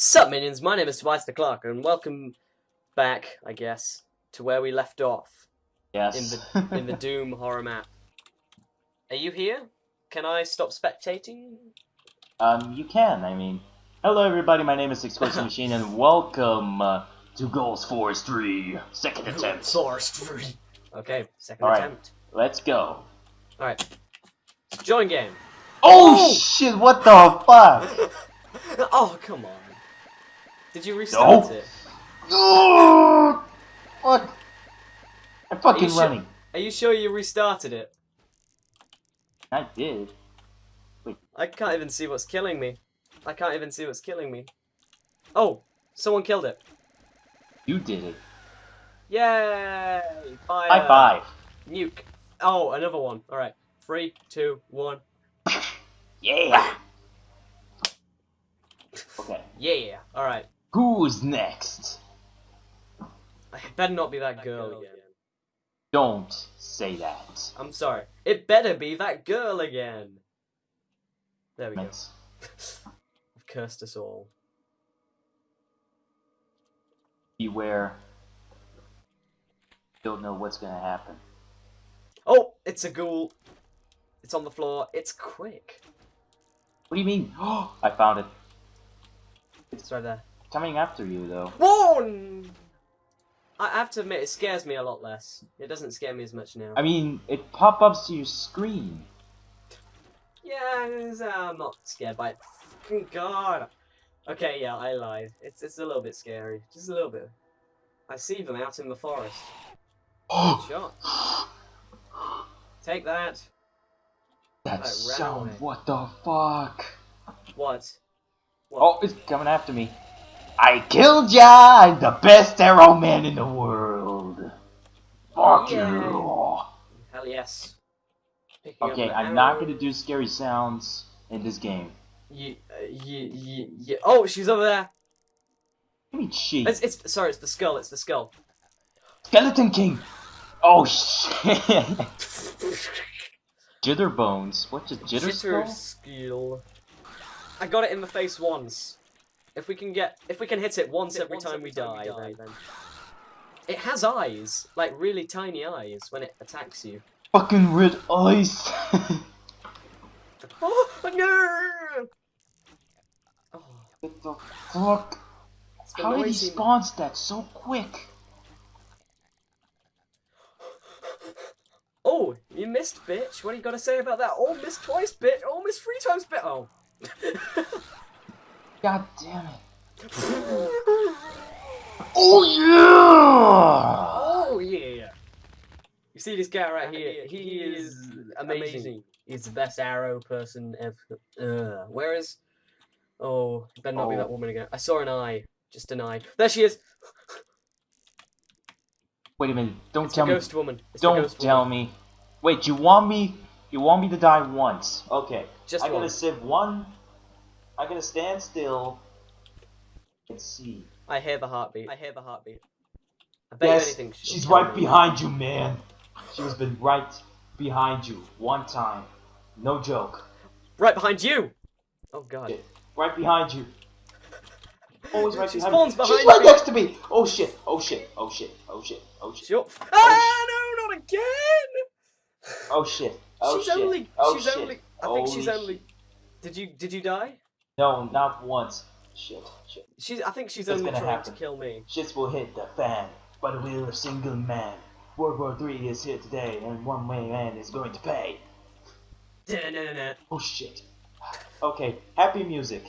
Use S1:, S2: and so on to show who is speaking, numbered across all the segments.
S1: Sup minions, my name is Tobias the Clark and welcome back, I guess, to where we left off
S2: Yes.
S1: in the in the Doom horror map. Are you here? Can I stop spectating?
S2: um, you can. I mean, hello everybody. My name is Explosive Machine, and welcome uh, to Ghost Force 3 second attempt.
S1: Forest 3. Okay, second
S2: Alright.
S1: attempt.
S2: Let's go.
S1: Alright. Join game.
S2: Oh,
S1: Oh!
S2: shit! What the fuck?
S1: oh come on. Did you restart
S2: No.
S1: it?
S2: No! What? I'm fucking
S1: sure?
S2: running.
S1: Are you sure you restarted it?
S2: I did. Wait.
S1: I can't even see what's killing me. I can't even see what's killing me. Oh, someone killed it.
S2: You did it.
S1: Yay! Fire.
S2: High five.
S1: Nuke. Oh, another one. Alright. Three, two, one.
S2: Yeah. Okay.
S1: Yeah. Alright.
S2: Who's next?
S1: I better not be that girl again.
S2: Don't say that.
S1: I'm sorry. It better be that girl again. There we go. I've cursed us all.
S2: Beware. Don't know what's gonna happen.
S1: Oh, it's a ghoul. It's on the floor. It's quick.
S2: What do you mean? Oh, I found it.
S1: It's right there.
S2: Coming after you, though.
S1: Whoa! I have to admit, it scares me a lot less. It doesn't scare me as much now.
S2: I mean, it pop ups to your screen.
S1: Yeah, uh, I'm not scared by it. Fucking God. Okay, yeah, I lied. It's it's a little bit scary, just a little bit. I see them out in the forest. Oh. Shot. Take that.
S2: that
S1: ran
S2: sound, what the fuck?
S1: What? What?
S2: Oh, it's coming after me. I killed ya! I'm the best arrow man in the world. Fuck you.
S1: Hell yes. Picking
S2: Okay, I'm not gonna do scary sounds in this game.
S1: You, uh, you, you, you. Oh, she's over there.
S2: I mean, she.
S1: It's, it's sorry, it's the skull. It's the skull.
S2: Skeleton King! Oh shit! Jitter bones. What's a jitter,
S1: Jitter
S2: skull?
S1: skill. I got it in the face once. If we can get, if we can hit it once
S3: Hit
S1: every
S3: once
S1: time
S3: every
S1: we
S3: time we
S1: die,
S3: die,
S1: then, then it has eyes, like really tiny eyes when it attacks you.
S2: Fucking red eyes!
S1: Oh no! Oh,
S2: what the fuck?
S1: the
S2: How did he spawn that so quick?
S1: Oh, you missed, bitch. What do you got to say about that? Oh, missed twice, bitch. Oh, missed three times, bitch. Oh.
S2: God damn it. Oh yeah!
S1: Oh yeah! You see this guy right here? He is amazing. He's the best arrow person ever. Uh, where is? Oh, it better not be
S2: Oh.
S1: that woman again. I saw an eye, just an eye. There she is.
S2: Wait a minute, don't
S1: It's
S2: tell me.
S1: ghost woman. It's
S2: Don't
S1: ghost
S2: tell
S1: woman.
S2: me. Wait, you want me? You want me to die once? Okay.
S1: Just
S2: I'm gonna save one. I'm gonna stand still. Let's see.
S1: I hear the heartbeat. I hear the heartbeat. I bet
S2: Yes,
S1: anything.
S2: she's right
S1: me.
S2: behind you, man. She's been right behind you one time. No joke.
S1: Right behind you. Oh god.
S2: Shit. Right behind you. Always right
S1: She
S2: behind
S1: spawns
S2: me. She's right
S1: me.
S2: next to me. Oh shit. Oh shit. Oh shit. Oh shit. Oh shit.
S1: Shut. Ah no, not again.
S2: Oh shit. Oh
S1: she's
S2: shit.
S1: only.
S2: Oh
S1: she's
S2: shit.
S1: only. I think
S2: Holy
S1: she's only.
S2: shit.
S1: Did you? Did you die?
S2: No, not once. Shit. Shit.
S1: She's. I think she's
S2: What's
S1: only trying
S2: happen?
S1: to kill me.
S2: Shits will hit the fan by the will of single man. World War Three is here today, and one way man is going to pay. Oh shit. Okay, happy music.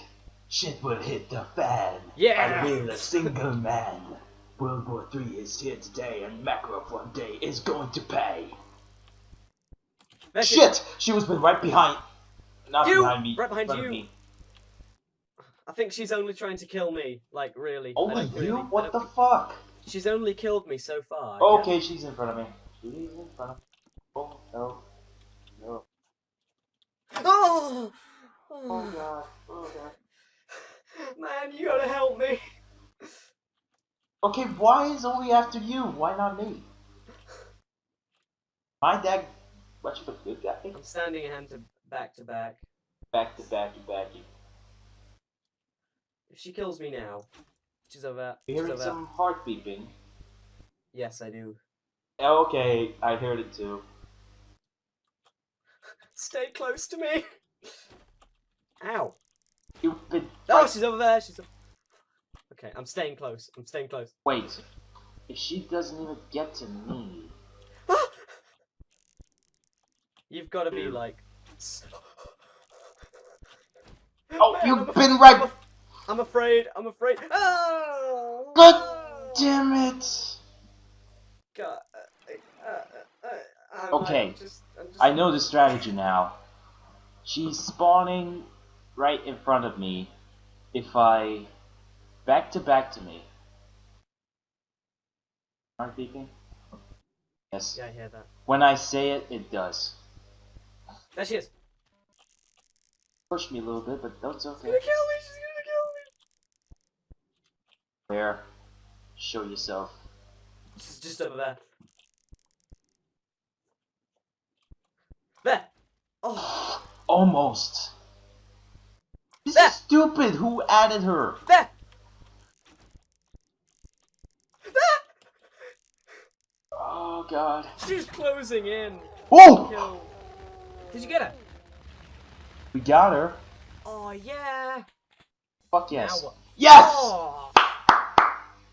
S2: Shit will hit the fan.
S1: Yeah.
S2: The will of single man. World War Three is here today, and Macro one day is going to pay. Shit! She was been right behind. Not
S1: You!
S2: behind me.
S1: Right behind
S2: in front of
S1: you.
S2: me.
S1: I think she's only trying to kill me. Like really. Oh I
S2: Only you?
S1: really-
S2: What the fuck?
S1: She's only killed me so far.
S2: Okay, she's in front of me. She's in front of me. Oh no. No.
S1: Oh.
S2: Oh
S1: oh.
S2: god. Oh god.
S1: Man, you gotta help me.
S2: Okay, why is only after you? Why not me? My dad, much of a good guy.
S1: I'm standing hand to back to back.
S2: Back to back to back.
S1: If she kills me now, she's over there.
S2: You hearing some heart beeping?
S1: Yes, I do.
S2: Oh, okay, I heard it too.
S1: Stay close to me. Ow.
S2: Stupid.
S1: Oh, she's over there. She's. Okay, I'm staying close. I'm staying close.
S2: Wait. If she doesn't even get to me.
S1: You've got to be like.
S2: Oh,
S1: Man,
S2: you've
S1: I'm
S2: been right.
S1: I'm afraid. I'm afraid. Oh,
S2: God Damn it.
S1: God. uh, uh, uh, uh, I'm
S2: Okay,
S1: like just- I'm just-
S2: I know the strategy now. She's spawning right in front of me. If I back to back to me. Heart beeping? Yes.
S1: Yeah, I hear that.
S2: When I say it, it does.
S1: There she is.
S2: Push me a little bit, but that's
S1: She's
S2: okay.
S1: gonna kill me. She's gonna.
S2: Where? Show yourself.
S1: She's just over there. There. Oh,
S2: Almost. This
S1: There.
S2: is stupid. Who added her?
S1: there. There.
S2: Oh god.
S1: She's closing in.
S2: Oh!
S1: Did you get her?
S2: We got her.
S1: Oh yeah.
S2: Fuck yes. Yes!
S1: Oh.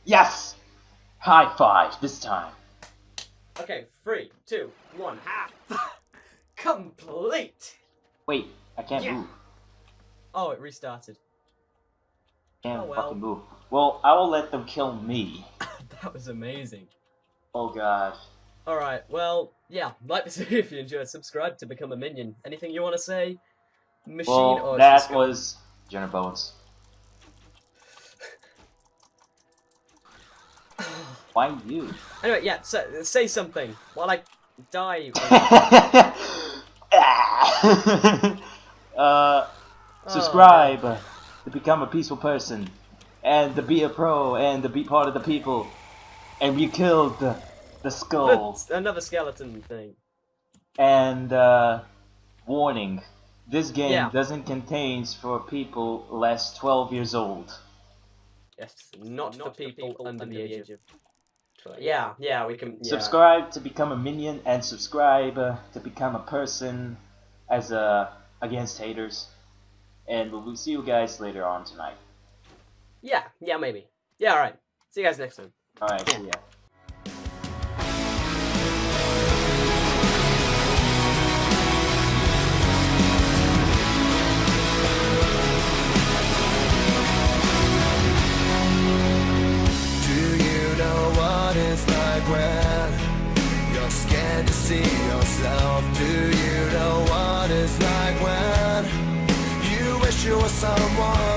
S2: Yes! High five this time.
S1: Okay, three, two, one, half. Complete.
S2: Wait, I can't
S1: Yeah.
S2: move.
S1: Oh, it restarted.
S2: Can't
S1: Oh, well.
S2: fucking move. Well, I will let them kill me.
S1: that was amazing.
S2: Oh god.
S1: Alright, well, yeah, like this video if you enjoyed, subscribe to become a minion. Anything you want to say? Machine
S2: Well,
S1: or
S2: that was Jenner Bones. Why you?
S1: Anyway, yeah, so, say something while I die.
S2: uh, subscribe to become a peaceful person, and to be a pro, and to be part of the people, and we killed the, the skull.
S1: Another skeleton thing.
S2: And uh, warning: this game
S1: Yeah.
S2: doesn't contain for people less 12 years old.
S1: Yes, not, for people, under the age of. 12. Yeah, yeah, we can. Yeah.
S2: Subscribe to become a minion, and subscribe uh, to become a person as a against haters. And we'll see you guys later on tonight.
S1: Yeah, yeah, maybe. Yeah, alright. See you guys next time.
S2: All right, see ya.
S3: Were someone